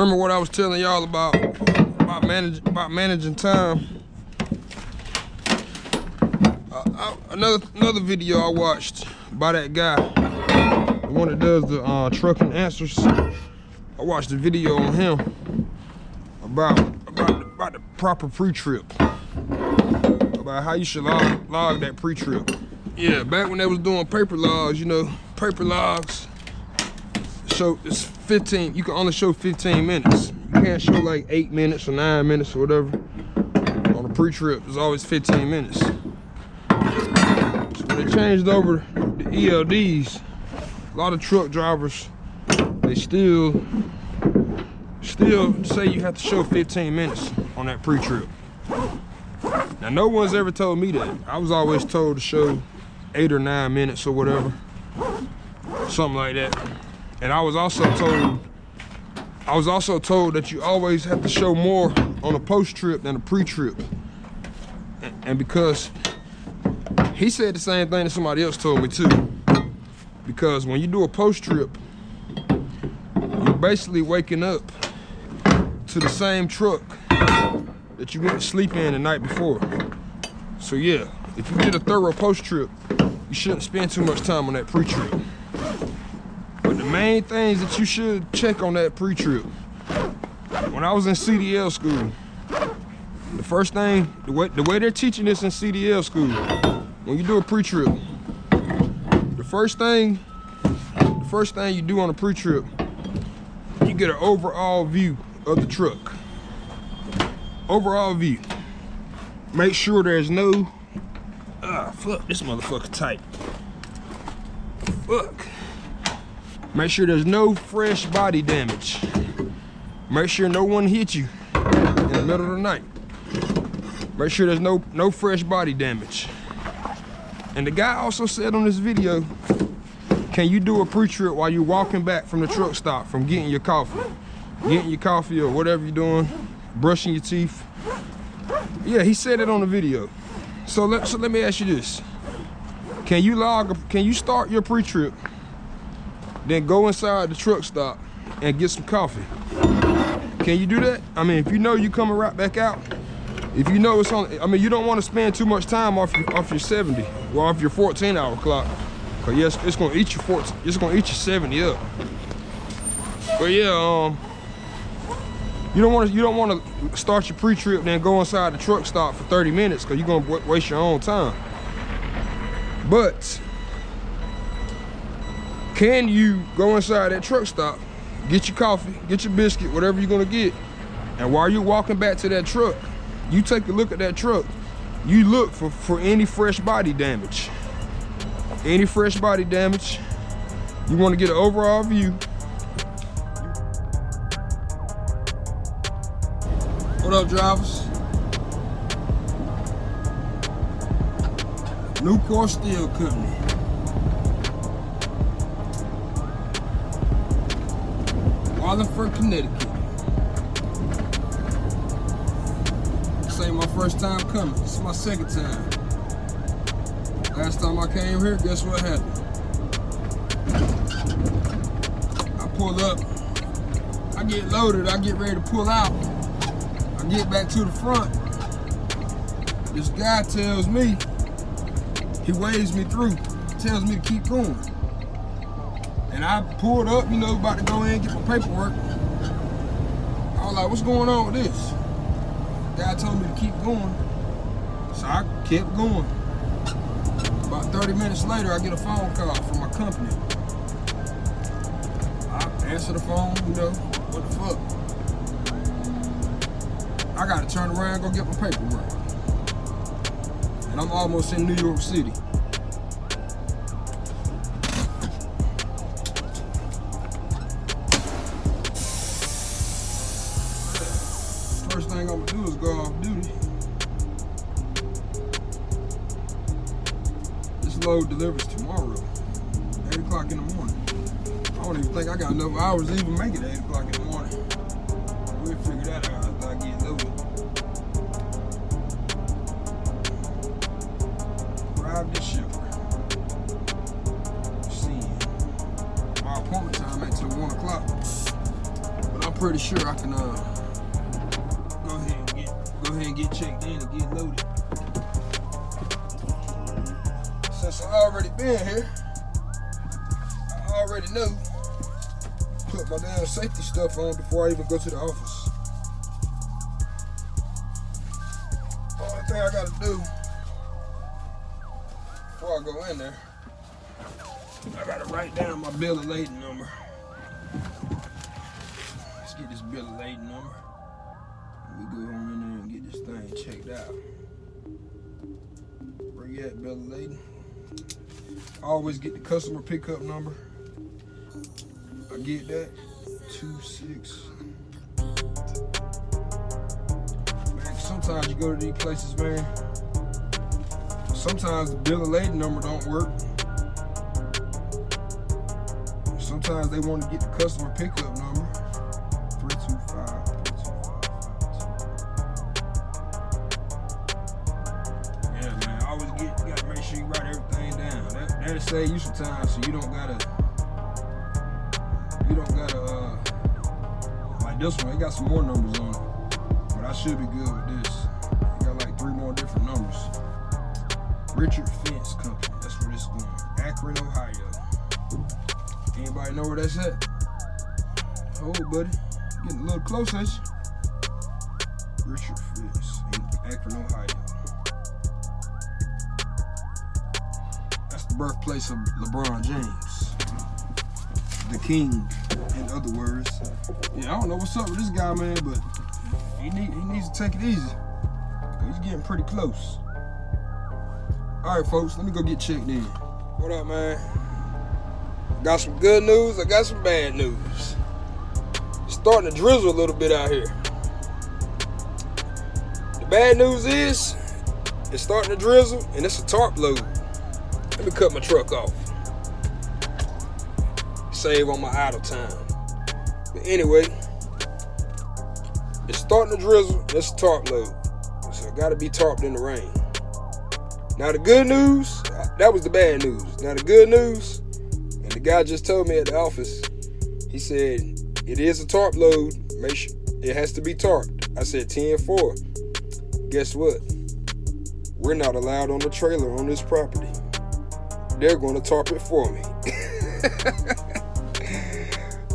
remember what I was telling y'all about about manage about managing time. Uh, I, another another video I watched by that guy, the one that does the uh, trucking answers. I watched a video on him about about about the proper pre-trip, about how you should log log that pre-trip. Yeah, back when they was doing paper logs, you know, paper logs show it's 15 you can only show 15 minutes. You can't show like eight minutes or nine minutes or whatever. On a pre-trip it's always 15 minutes. So when they changed over the elds a lot of truck drivers they still still say you have to show 15 minutes on that pre-trip. Now no one's ever told me that. I was always told to show eight or nine minutes or whatever. Something like that and I was also told, I was also told that you always have to show more on a post trip than a pre-trip. And because he said the same thing that somebody else told me too. Because when you do a post trip, you're basically waking up to the same truck that you went to sleep in the night before. So yeah, if you did a thorough post trip, you shouldn't spend too much time on that pre-trip main things that you should check on that pre-trip. When I was in CDL school, the first thing, the way, the way they're teaching this in CDL school, when you do a pre-trip, the first thing, the first thing you do on a pre-trip, you get an overall view of the truck. Overall view. Make sure there's no, ah, fuck, this motherfucker tight. Fuck. Make sure there's no fresh body damage. Make sure no one hit you in the middle of the night. Make sure there's no, no fresh body damage. And the guy also said on this video, can you do a pre-trip while you're walking back from the truck stop from getting your coffee? Getting your coffee or whatever you're doing, brushing your teeth. Yeah, he said it on the video. So let, so let me ask you this. Can you log, can you start your pre-trip then go inside the truck stop and get some coffee. Can you do that? I mean, if you know you coming right back out, if you know it's on, I mean, you don't want to spend too much time off your, off your 70 or off your 14 hour clock. Cause yes, it's gonna eat your 14, it's gonna eat you 70 up. But yeah, um, you don't want to you don't want to start your pre-trip then go inside the truck stop for 30 minutes because you're gonna waste your own time. But can you go inside that truck stop, get your coffee, get your biscuit, whatever you're gonna get, and while you're walking back to that truck, you take a look at that truck, you look for, for any fresh body damage. Any fresh body damage, you wanna get an overall view. What up, drivers? Nucor Steel Company. Wallingford, Connecticut. This ain't my first time coming. This is my second time. Last time I came here, guess what happened? I pull up, I get loaded, I get ready to pull out. I get back to the front. This guy tells me, he waves me through, tells me to keep going. And I pulled up, you know, about to go in and get my paperwork. I was like, what's going on with this? The guy told me to keep going. So I kept going. About 30 minutes later, I get a phone call from my company. I answer the phone, you know, what the fuck? I gotta turn around and go get my paperwork. And I'm almost in New York City. Load delivers tomorrow, 8 o'clock in the morning. I don't even think I got enough hours to even make it 8 o'clock go to the office. Only thing I gotta do before I go in there, I gotta write down my bill of lading number. Let's get this bill of lading number. We go on in there and get this thing checked out. Where you at, bill of lading? Always get the customer pickup number. I get that. Two six. Sometimes you go to these places, man. Sometimes the bill of lading number don't work. Sometimes they want to get the customer pickup number. 325 Yeah, man. Always get you gotta make sure you write everything down. That that'll save you some time so you don't gotta you don't gotta uh like this one, it got some more numbers on it. Should be good with this. Got like three more different numbers. Richard Fence Company. That's where this is going. Akron, Ohio. Anybody know where that's at? Oh, buddy. Getting a little close, ain't you? Richard Fence in Akron, Ohio. That's the birthplace of LeBron James. The king, in other words. Yeah, I don't know what's up with this guy, man, but he, need, he needs to take it easy. He's getting pretty close. All right, folks, let me go get checked in. What up, man? Got some good news, I got some bad news. It's starting to drizzle a little bit out here. The bad news is, it's starting to drizzle and it's a tarp load. Let me cut my truck off. Save on my idle time. But anyway, starting to drizzle it's a tarp load. So I gotta be tarped in the rain. Now the good news, that was the bad news. Now the good news, and the guy just told me at the office, he said, it is a tarp load. Make sure it has to be tarped. I said 10-4. Guess what? We're not allowed on the trailer on this property. They're gonna tarp it for me.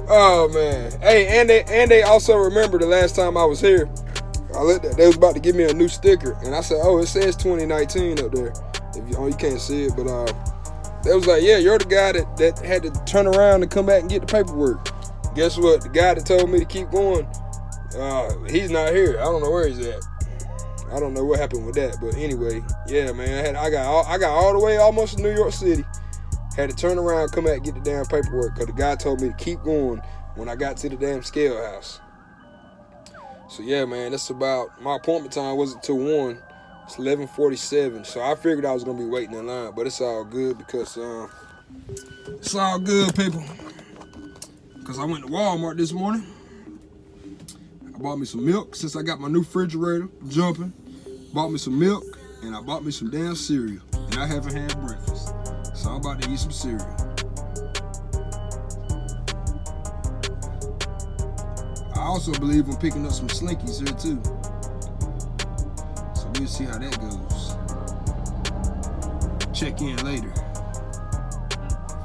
oh man. Hey, and they and they also remember the last time I was here. I looked at they was about to give me a new sticker, and I said, "Oh, it says 2019 up there." If you, oh, you can't see it, but uh, they was like, "Yeah, you're the guy that that had to turn around and come back and get the paperwork." Guess what? The guy that told me to keep going, uh, he's not here. I don't know where he's at. I don't know what happened with that, but anyway, yeah, man. I had I got all, I got all the way almost to New York City. Had to turn around, come back, get the damn paperwork, because the guy told me to keep going when I got to the damn scale house. So yeah, man, that's about my appointment time wasn't till one. It's 11:47, so I figured I was gonna be waiting in line, but it's all good because um, it's all good, people. Cause I went to Walmart this morning. I bought me some milk since I got my new refrigerator jumping. Bought me some milk and I bought me some damn cereal, and I haven't had breakfast, so I'm about to eat some cereal. I also believe I'm picking up some Slinkies here too. So we'll see how that goes. Check in later.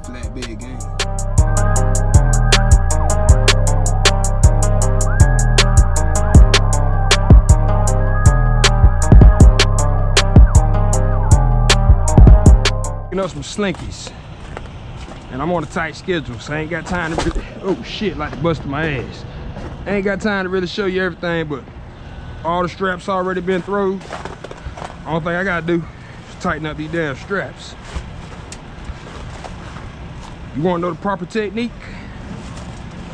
Flatbed game. Up some Slinkies. And I'm on a tight schedule, so I ain't got time to really, oh shit, like busting my ass. I ain't got time to really show you everything, but all the straps already been thrown. Only thing I gotta do is tighten up these damn straps. You wanna know the proper technique?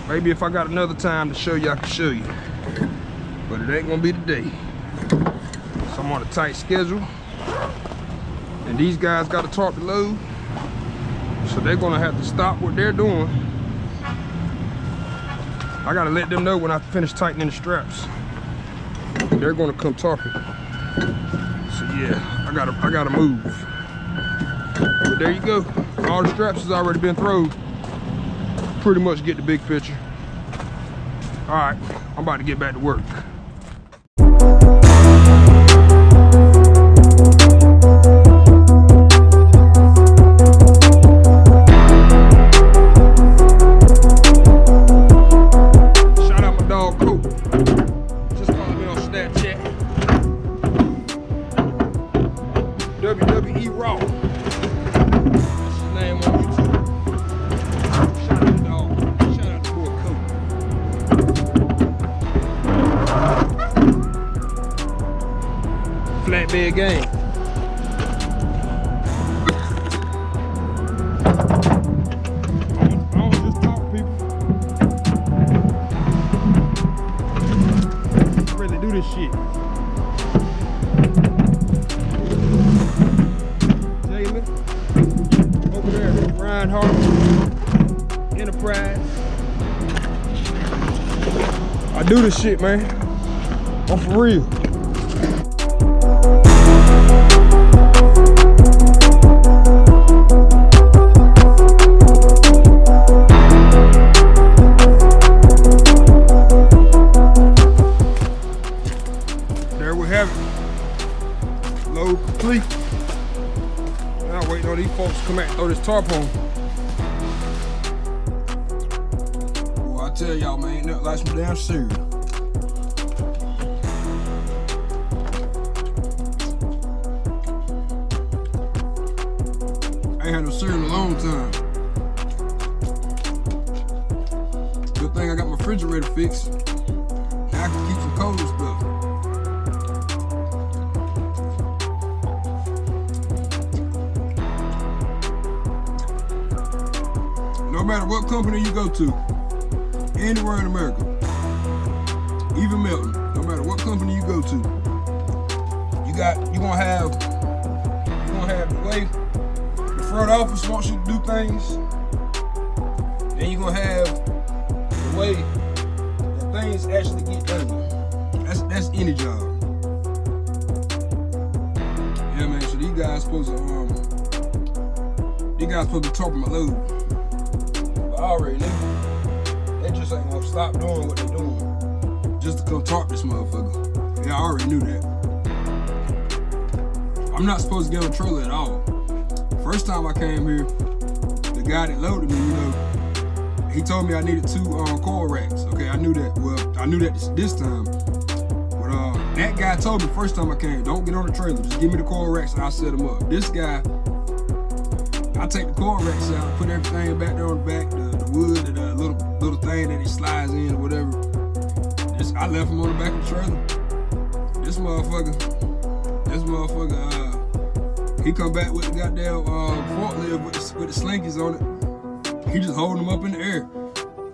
Maybe if I got another time to show you, I can show you. But it ain't gonna be today. So I'm on a tight schedule. And these guys gotta talk the load. So they're gonna have to stop what they're doing. I gotta let them know when I finish tightening the straps. They're gonna come talking. So yeah, I gotta I gotta move. But there you go. All the straps has already been thrown. Pretty much get the big picture. All right, I'm about to get back to work. This shit, man. I'm for real. There we have it. Load complete. Now waiting on these folks to come out and throw this tarp on. Boy, I tell y'all, man, ain't nothing like some damn cereal. To, anywhere in America, even Melton, no matter what company you go to, you got you gonna have you gonna have the way the front office wants you to do things. Then you gonna have the way that things actually get done. That's that's any job. Yeah, man. So these guys supposed to um, these guys supposed to talk my load. Already. They just ain't gonna stop doing what they doing just to come talk this motherfucker. Yeah, I already knew that. I'm not supposed to get on the trailer at all. First time I came here, the guy that loaded me, you know, he told me I needed two um, coil racks. Okay, I knew that. Well, I knew that this, this time. But uh, that guy told me first time I came, don't get on the trailer. Just give me the coil racks and I'll set them up. This guy, I take the coil racks out, put everything back there on the back, wood, the little little thing that he slides in or whatever. This, I left him on the back of the trailer. This motherfucker, this motherfucker, uh, he come back with the goddamn uh, forklift with the, with the slinkies on it. He just holding them up in the air,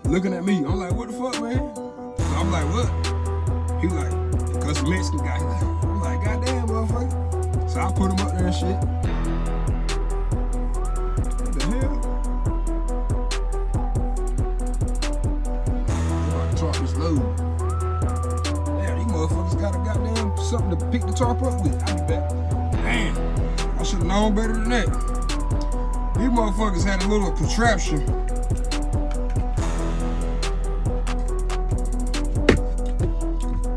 looking at me. I'm like, what the fuck, man? So I'm like, what? He like, cause Mexican guy. I'm like, goddamn, motherfucker. So I put him up there and shit. Motherfuckers got a goddamn something to pick the tarp up with. I'll be back. Damn, I should have known better than that. These motherfuckers had a little contraption.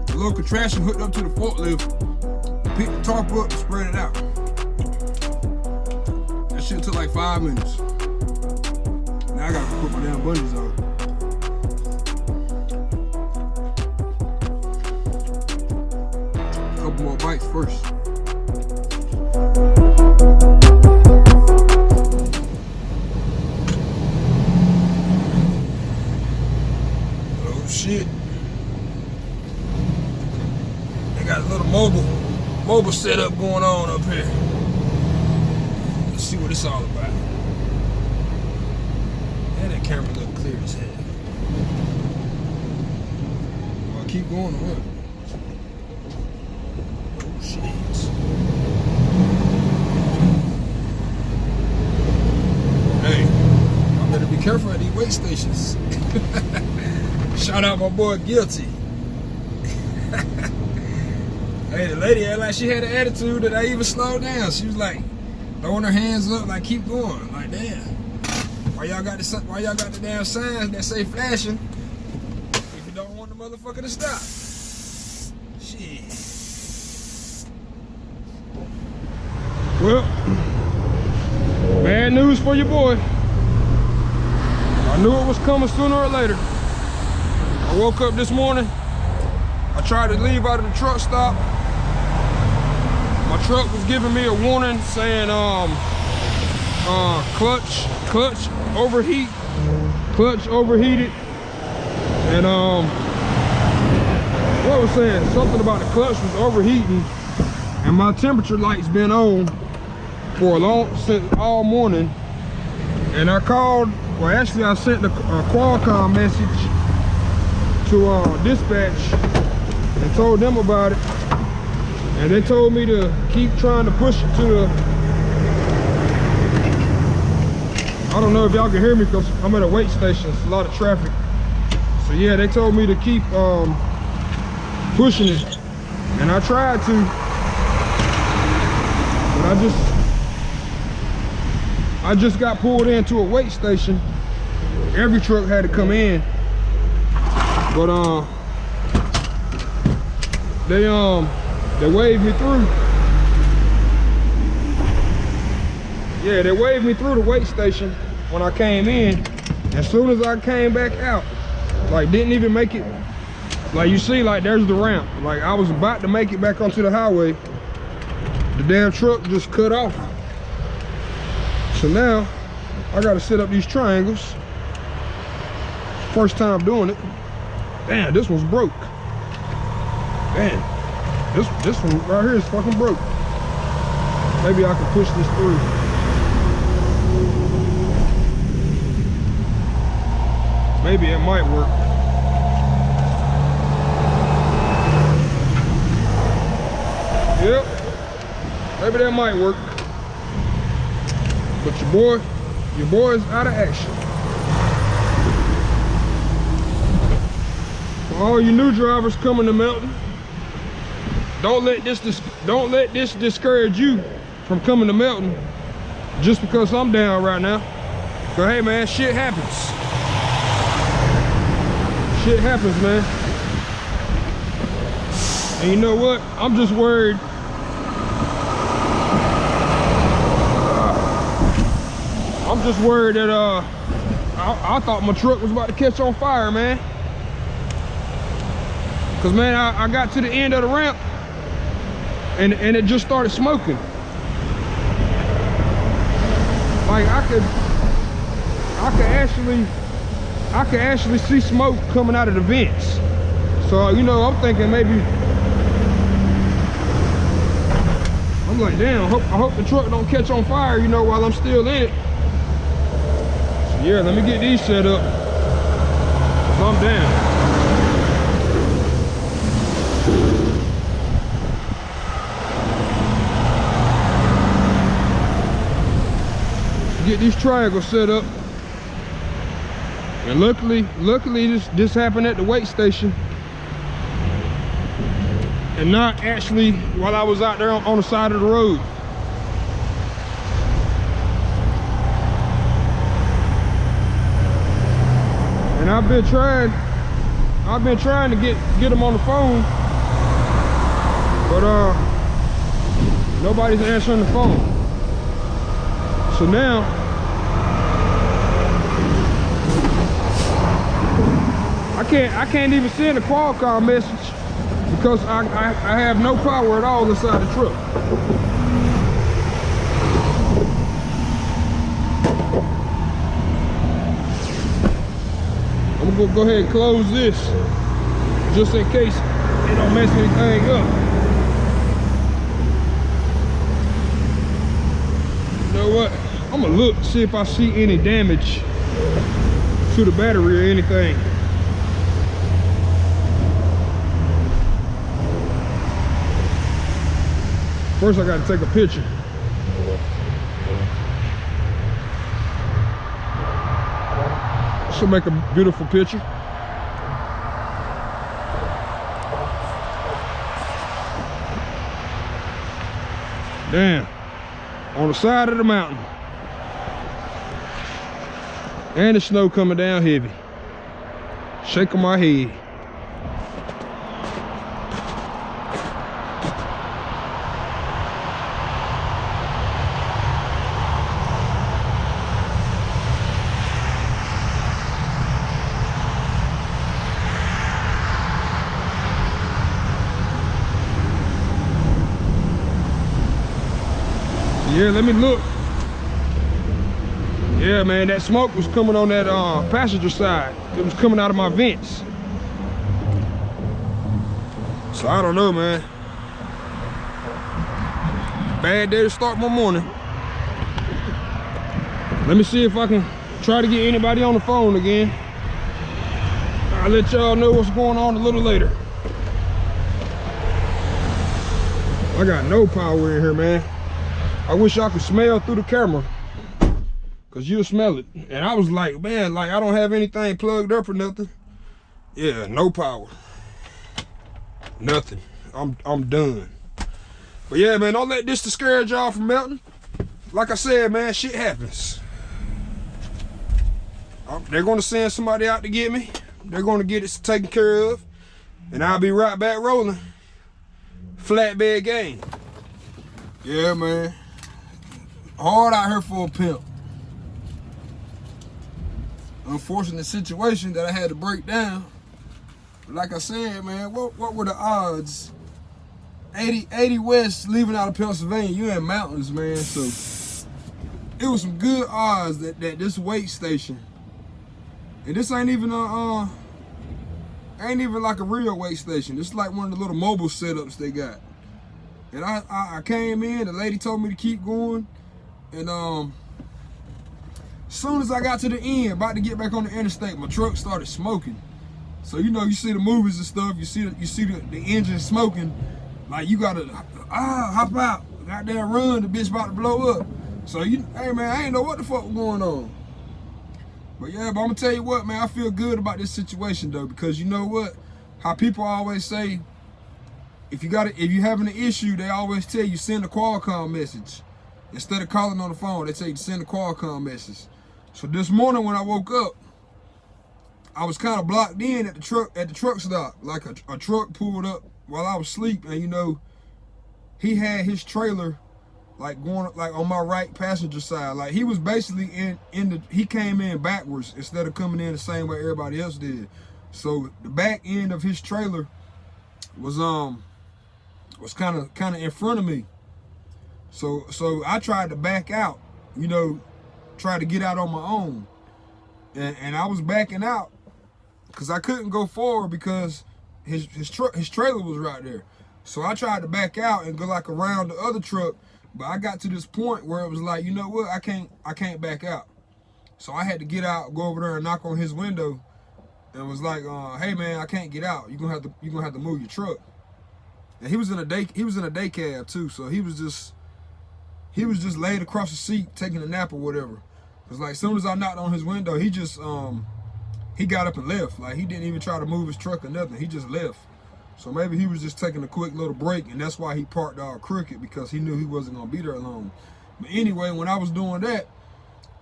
A little contraption hooked up to the forklift. Pick the tarp up and spread it out. That shit took like five minutes. Now I gotta put my damn bungees on. First. Oh shit. They got a little mobile mobile setup going on up here. Let's see what it's all about. Yeah, that camera look clear as hell. Do I keep going or what? Oh shit. Hey, I better be careful at these weight stations. Shout out my boy Guilty. hey, the lady act like she had an attitude that I even slowed down. She was like throwing her hands up, like keep going. Like damn, why y'all got the why y'all got the damn signs that say flashing if you don't want the motherfucker to stop. Shit. Well, bad news for your boy. I knew it was coming sooner or later. I woke up this morning. I tried to leave out of the truck stop. My truck was giving me a warning saying um uh clutch clutch overheat clutch overheated and um what was saying something about the clutch was overheating and my temperature lights been on for a long since all morning and I called well actually I sent the uh, Qualcomm message to uh, dispatch and told them about it. And they told me to keep trying to push it to the I don't know if y'all can hear me because I'm at a weight station. It's a lot of traffic. So yeah they told me to keep um, pushing it. And I tried to. But I just I just got pulled into a weight station. Every truck had to come in. But uh they um they waved me through. Yeah they waved me through the weight station when i came in. As soon as i came back out like didn't even make it. Like you see like there's the ramp. Like i was about to make it back onto the highway. The damn truck just cut off so now i gotta set up these triangles. First time doing it. Damn this one's broke. Damn this this one right here is fucking broke. Maybe i can push this through. Maybe it might work. Yep. Maybe that might work but your boy your boy is out of action For all you new drivers coming to Melton, don't let this don't let this discourage you from coming to Melton just because I'm down right now. But hey man, shit happens. Shit happens, man. And you know what? I'm just worried. Just worried that uh I, I thought my truck was about to catch on fire, man. Cause man, I, I got to the end of the ramp and, and it just started smoking. Like I could, I could actually, I could actually see smoke coming out of the vents. So, you know, I'm thinking maybe, I'm like, damn, I hope, I hope the truck don't catch on fire, you know, while I'm still in it. Yeah, let me get these set up. I'm down. get these triangles set up and luckily luckily this this happened at the weight station and not actually while i was out there on, on the side of the road and i've been trying i've been trying to get get them on the phone but uh nobody's answering the phone so now, I can't I can't even send a Qualcomm message because I, I, I have no power at all inside the truck. Gonna go ahead and close this just in case it don't mess anything up. You know what? I'm gonna look, see if I see any damage to the battery or anything. First, I gotta take a picture. Should make a beautiful picture. Damn, on the side of the mountain. And the snow coming down heavy. Shaking my head. Yeah, let me look. Yeah, man, that smoke was coming on that uh, passenger side. It was coming out of my vents. So I don't know, man. Bad day to start my morning. Let me see if I can try to get anybody on the phone again. I'll let y'all know what's going on a little later. I got no power in here, man. I wish I could smell through the camera. Cause you'll smell it. And I was like, man, like I don't have anything plugged up or nothing. Yeah, no power. Nothing. I'm I'm done. But yeah, man, don't let this discourage y'all from Melton. Like I said, man, shit happens. Um, they're gonna send somebody out to get me. They're gonna get it taken care of. And I'll be right back rolling. Flatbed game. Yeah, man. Hard out here for a pimp unfortunate situation that I had to break down. Like I said, man, what, what were the odds? 80, 80 West leaving out of Pennsylvania, you in mountains, man. So it was some good odds that, that this weight station, and this ain't even a, uh, ain't even like a real weight station. It's like one of the little mobile setups they got. And I, I, I came in, the lady told me to keep going, and um, soon as I got to the end, about to get back on the interstate, my truck started smoking. So you know, you see the movies and stuff, you see the, you see the, the engine smoking, like you gotta ah hop out, goddamn run, the bitch about to blow up. So you, hey man, I ain't know what the fuck was going on. But yeah, but I'm gonna tell you what, man, I feel good about this situation though, because you know what? How people always say, if you got it, if you having an issue, they always tell you send a Qualcomm message. Instead of calling on the phone, they say you send a Qualcomm message. So this morning when I woke up, I was kind of blocked in at the truck at the truck stop. Like a, a truck pulled up while I was asleep, and you know, he had his trailer like going like on my right passenger side. Like he was basically in in the he came in backwards instead of coming in the same way everybody else did. So the back end of his trailer was um was kind of kind of in front of me. So so I tried to back out, you know, try to get out on my own. And, and I was backing out because I couldn't go forward because his his truck his trailer was right there. So I tried to back out and go like around the other truck, but I got to this point where it was like, you know what, I can't I can't back out. So I had to get out, go over there and knock on his window, and was like, uh, hey man, I can't get out. You're gonna have to you're gonna have to move your truck. And he was in a day he was in a day cab too, so he was just he was just laid across the seat taking a nap or whatever. Cause like as soon as I knocked on his window, he just um he got up and left. Like he didn't even try to move his truck or nothing. He just left. So maybe he was just taking a quick little break and that's why he parked all crooked because he knew he wasn't gonna be there long. But anyway, when I was doing that,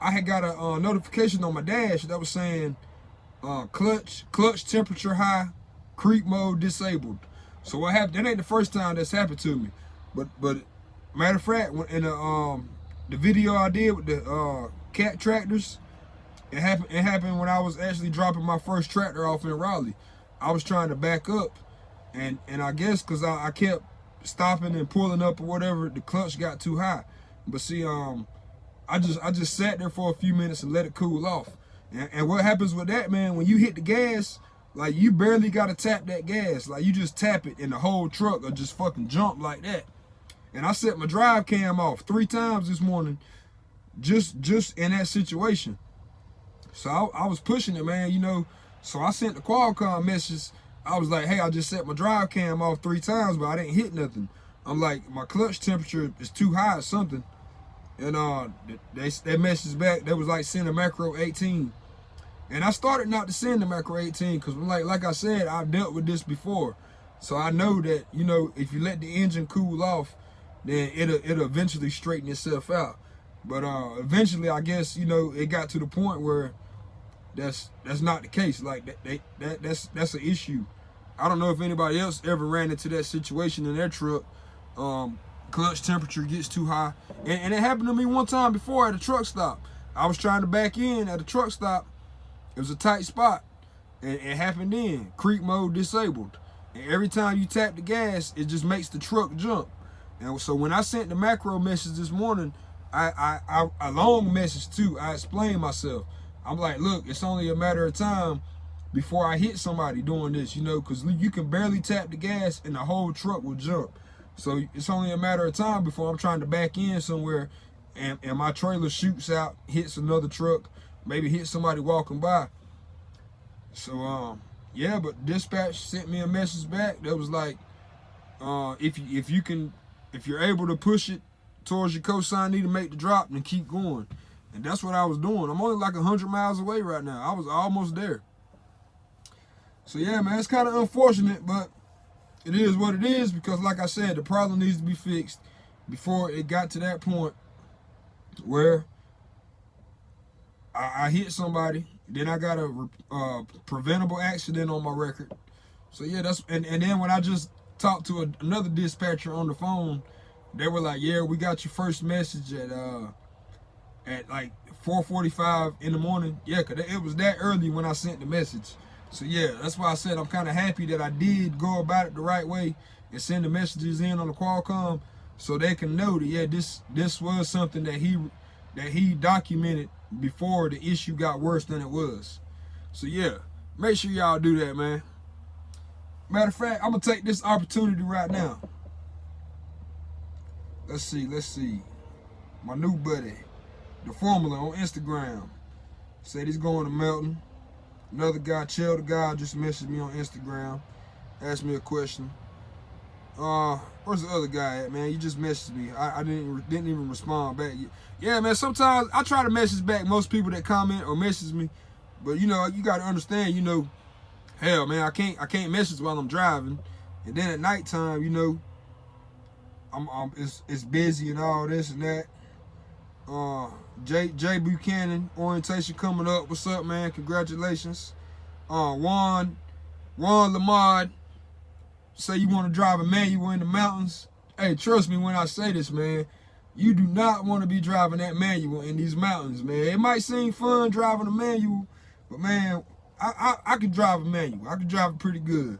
I had got a uh, notification on my dash that was saying uh, clutch, clutch temperature high, creep mode disabled. So what happened? That ain't the first time that's happened to me. But but Matter of fact, in the um the video I did with the uh cat tractors, it happened it happened when I was actually dropping my first tractor off in Raleigh. I was trying to back up and and I guess cause I, I kept stopping and pulling up or whatever, the clutch got too high. But see, um I just I just sat there for a few minutes and let it cool off. And, and what happens with that, man, when you hit the gas, like you barely gotta tap that gas. Like you just tap it and the whole truck will just fucking jump like that. And I set my drive cam off three times this morning just just in that situation. So I, I was pushing it, man, you know. So I sent the Qualcomm message. I was like, hey, I just set my drive cam off three times, but I didn't hit nothing. I'm like, my clutch temperature is too high or something. And uh, they, they message back, They was like send a macro 18. And I started not to send the macro 18 because like, like I said, I've dealt with this before. So I know that, you know, if you let the engine cool off, then it'll it'll eventually straighten itself out. But uh, eventually, I guess you know it got to the point where that's that's not the case. Like that, they, that that's that's an issue. I don't know if anybody else ever ran into that situation in their truck. Um, clutch temperature gets too high, and, and it happened to me one time before at a truck stop. I was trying to back in at a truck stop. It was a tight spot, and it happened then. Creep mode disabled, and every time you tap the gas, it just makes the truck jump. And so when I sent the macro message this morning, I, I, I a long message too. I explained myself. I'm like, look, it's only a matter of time before I hit somebody doing this, you know, because you can barely tap the gas and the whole truck will jump. So it's only a matter of time before I'm trying to back in somewhere and, and my trailer shoots out, hits another truck, maybe hit somebody walking by. So, um, yeah, but dispatch sent me a message back that was like, uh, if if you can, if you're able to push it towards your cosign, need to make the drop and keep going. And that's what I was doing. I'm only like 100 miles away right now. I was almost there. So yeah, man, it's kind of unfortunate, but it is what it is because like I said, the problem needs to be fixed before it got to that point where I, I hit somebody, then I got a uh, preventable accident on my record. So yeah, that's, and, and then when I just talked to a, another dispatcher on the phone, they were like, yeah, we got your first message at, uh, at like 4.45 in the morning. Yeah, cause it was that early when I sent the message. So yeah, that's why I said I'm kind of happy that I did go about it the right way and send the messages in on the Qualcomm so they can know that yeah, this this was something that he that he documented before the issue got worse than it was. So yeah, make sure y'all do that, man. Matter of fact, I'm gonna take this opportunity right now. Let's see, let's see. My new buddy, the formula on Instagram, said he's going to Melton. Another guy, Chill the guy, just messaged me on Instagram, asked me a question. Uh, where's the other guy at, man? You just messaged me. I, I didn't didn't even respond back. Yeah, man. Sometimes I try to message back most people that comment or message me, but you know you got to understand. You know, hell, man, I can't I can't message while I'm driving, and then at nighttime, you know, I'm, I'm it's it's busy and all this and that. Uh, Jay Jay Buchanan orientation coming up. What's up, man? Congratulations. Uh, Juan Juan Lamar say you want to drive a manual in the mountains. Hey, trust me when I say this, man. You do not want to be driving that manual in these mountains, man. It might seem fun driving a manual, but man, I I, could drive a manual. I could drive it pretty good.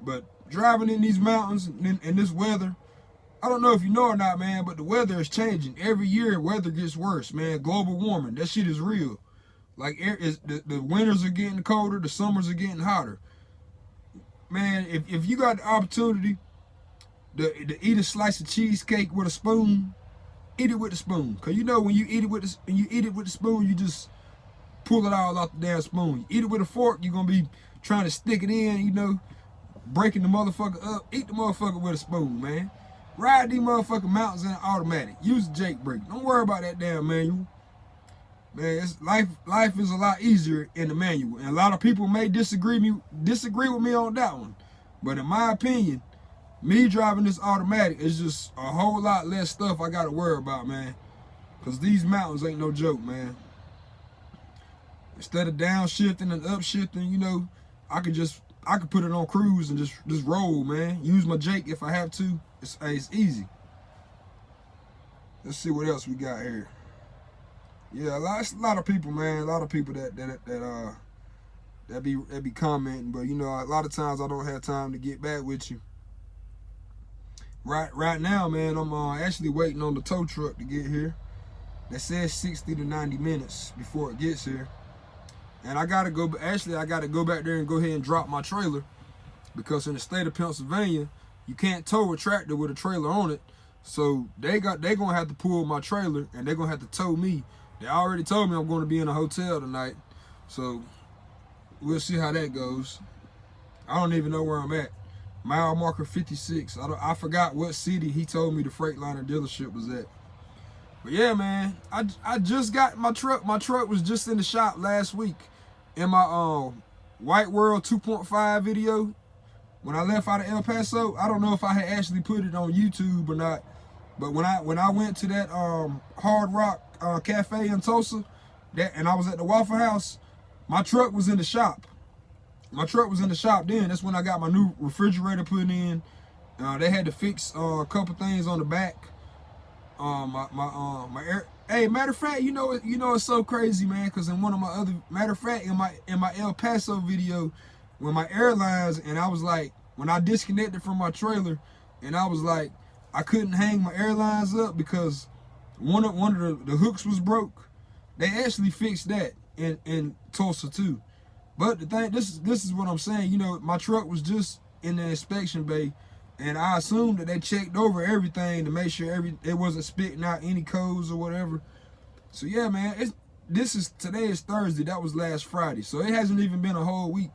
But driving in these mountains in, in this weather, I don't know if you know or not, man, but the weather is changing. Every year, weather gets worse, man. Global warming, that shit is real. Like, is, the, the winters are getting colder, the summers are getting hotter. Man, if, if you got the opportunity to, to eat a slice of cheesecake with a spoon, eat it with a spoon. Cause you know when you eat it with the, when you eat it with a spoon, you just pull it all off the damn spoon. You eat it with a fork, you're gonna be trying to stick it in, you know, breaking the motherfucker up. Eat the motherfucker with a spoon, man. Ride these motherfucking mountains in an automatic. Use the Jake brake. Don't worry about that damn manual. Man, life life is a lot easier in the manual. And a lot of people may disagree me disagree with me on that one. But in my opinion, me driving this automatic is just a whole lot less stuff I gotta worry about, man. Cause these mountains ain't no joke, man. Instead of downshifting and upshifting, you know, I could just I could put it on cruise and just just roll, man. Use my Jake if I have to. It's, it's easy. Let's see what else we got here. Yeah, a lot, a lot of people, man. A lot of people that that that uh that be that be commenting, but you know, a lot of times I don't have time to get back with you. Right, right now, man, I'm uh, actually waiting on the tow truck to get here. That says 60 to 90 minutes before it gets here. And I gotta go, actually I gotta go back there and go ahead and drop my trailer because in the state of Pennsylvania, you can't tow a tractor with a trailer on it. So they got they gonna have to pull my trailer and they're gonna have to tow me. They already told me I'm gonna be in a hotel tonight. So we'll see how that goes. I don't even know where I'm at. Mile marker 56. I, I forgot what city he told me the Freightliner dealership was at. But yeah, man, I, I just got my truck. My truck was just in the shop last week in my um White World 2.5 video. When I left out of El Paso, I don't know if I had actually put it on YouTube or not. But when I when I went to that um Hard Rock uh, Cafe in Tulsa, that and I was at the Waffle House, my truck was in the shop. My truck was in the shop then. That's when I got my new refrigerator put in. Uh, they had to fix uh, a couple things on the back. Um, my my uh, my air. Hey, matter of fact, you know you know it's so crazy, man. Cause in one of my other matter of fact, in my in my El Paso video, when my airlines and I was like, when I disconnected from my trailer, and I was like, I couldn't hang my airlines up because one of one of the, the hooks was broke. They actually fixed that in in Tulsa too. But the thing, this is this is what I'm saying. You know, my truck was just in the inspection bay, and I assumed that they checked over everything to make sure every it wasn't spitting out any codes or whatever. So yeah, man, it's this is today is Thursday. That was last Friday, so it hasn't even been a whole week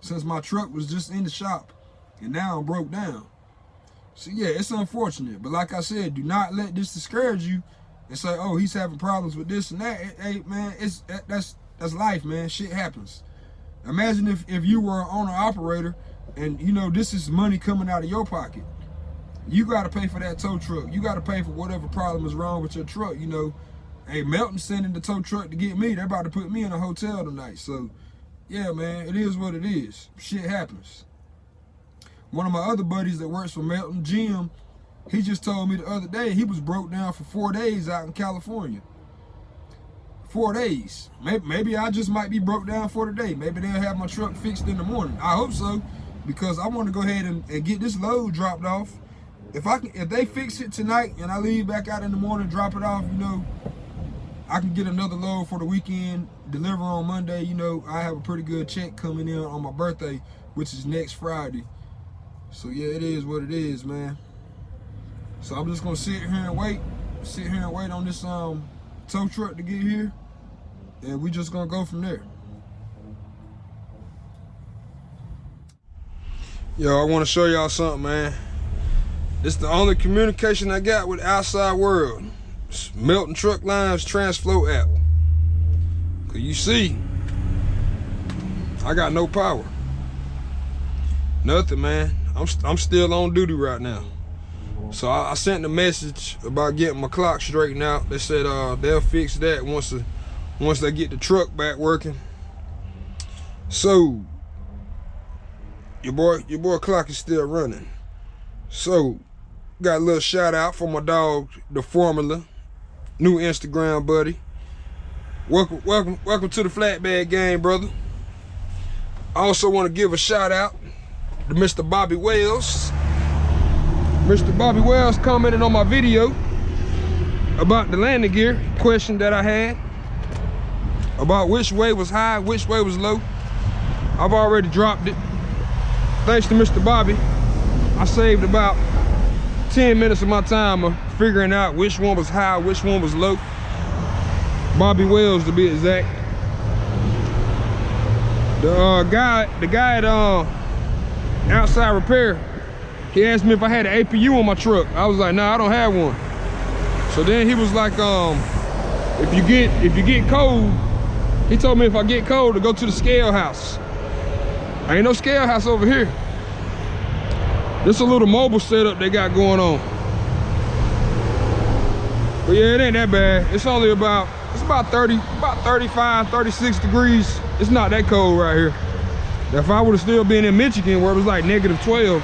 since my truck was just in the shop, and now I'm broke down. So yeah, it's unfortunate, but like I said, do not let this discourage you and say, "Oh, he's having problems with this and that." Hey, man, it's that's that's life, man. Shit happens. Imagine if, if you were an owner operator and you know this is money coming out of your pocket. You gotta pay for that tow truck. You gotta pay for whatever problem is wrong with your truck. You know, hey, Melton sending the tow truck to get me. They're about to put me in a hotel tonight. So yeah, man, it is what it is. Shit happens. One of my other buddies that works for Melton, Jim, he just told me the other day he was broke down for four days out in California four days. Maybe, maybe I just might be broke down for the day. Maybe they'll have my truck fixed in the morning. I hope so, because I want to go ahead and, and, get this load dropped off. If I can, if they fix it tonight and I leave back out in the morning, drop it off, you know, I can get another load for the weekend, deliver on Monday. You know, I have a pretty good check coming in on my birthday, which is next Friday. So yeah, it is what it is, man. So I'm just gonna sit here and wait, sit here and wait on this um tow truck to get here and we just gonna go from there. Yo, I want to show y'all something, man. This the only communication I got with outside world. It's Melton Truck Lines TransFlo app. Cause you see, I got no power. Nothing, man. I'm I'm still on duty right now. So I, I sent a message about getting my clock straightened out. They said uh, they'll fix that once the once they get the truck back working. So your boy, your boy clock is still running. So got a little shout out for my dog, the formula, new Instagram buddy. Welcome, welcome, welcome to the flatbed game, brother. I also want to give a shout out to Mr. Bobby Wells. Mr. Bobby Wells commented on my video about the landing gear question that I had about which way was high, which way was low. I've already dropped it. Thanks to Mr. Bobby, I saved about 10 minutes of my time of figuring out which one was high, which one was low. Bobby Wells to be exact. The uh, guy, the guy at uh, outside repair, he asked me if I had an APU on my truck. I was like, nah, I don't have one. So then he was like, um, if you get if you get cold, he told me if I get cold to go to the scale house. Ain't no scale house over here. This a little mobile setup they got going on. But yeah, it ain't that bad. It's only about, it's about 30, about 35, 36 degrees. It's not that cold right here. If I would have still been in Michigan where it was like negative 12,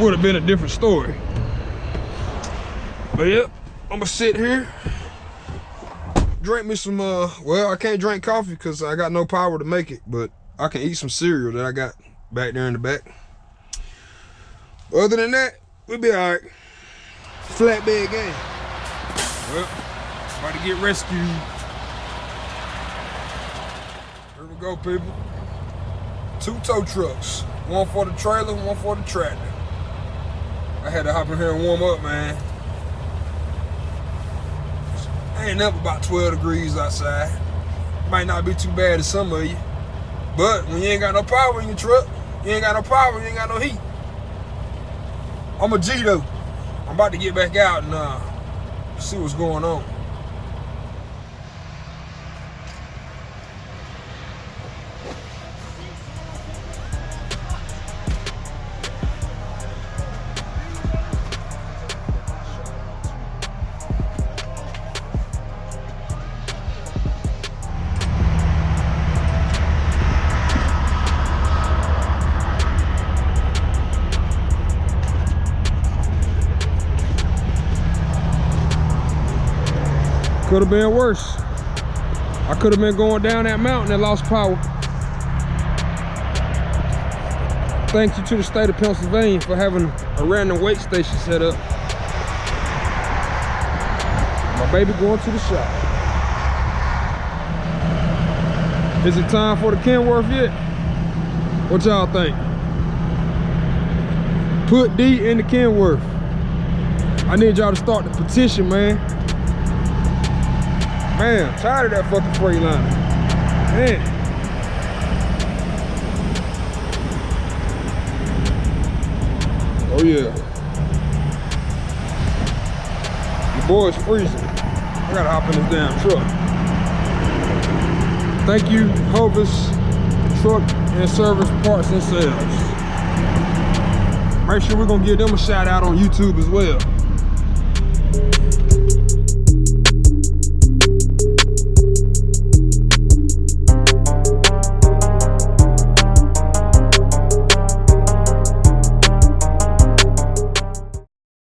would have been a different story. But yep, I'm gonna sit here drink me some, uh, well, I can't drink coffee because I got no power to make it, but I can eat some cereal that I got back there in the back. Other than that, we'll be all right. Flatbed game. Well, about to get rescued. Here we go, people. Two tow trucks. One for the trailer, one for the tractor. I had to hop in here and warm up, man. Ain't up about 12 degrees outside. Might not be too bad to some of you. But when you ain't got no power in your truck, you ain't got no power, you ain't got no heat. I'm a G though. I'm about to get back out and uh, see what's going on. Could have been worse. I could have been going down that mountain and lost power. Thank you to the state of Pennsylvania for having a random weight station set up. My baby going to the shop. Is it time for the Kenworth yet? What y'all think? Put D in the Kenworth. I need y'all to start the petition, man. Man, tired of that fucking Freightliner. Man. Oh yeah. Your boy's freezing. I gotta hop in this damn truck. Thank you, Hovis Truck and Service Parts and Sales. Make sure we're gonna give them a shout out on YouTube as well.